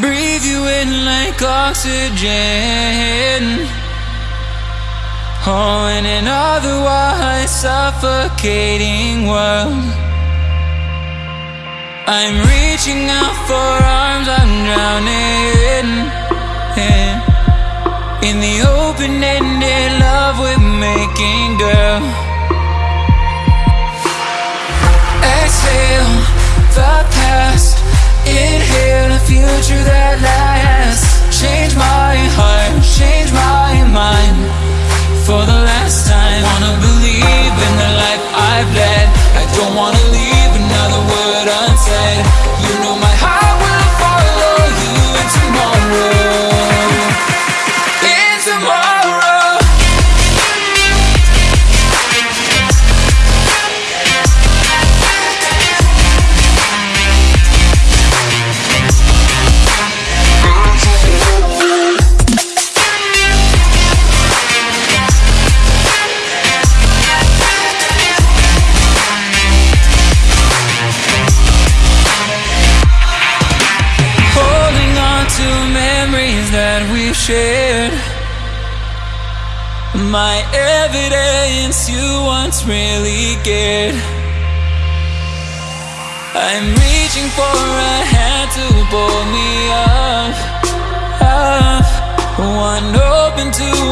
Breathe you in like oxygen. Oh, in an otherwise suffocating world. I'm reaching out for arms, I'm drowning. Yeah. In the open-ended love we're making, girl. Exhale the past, that we've shared. My evidence you once really cared. I'm reaching for a hand to pull me up, up. One open to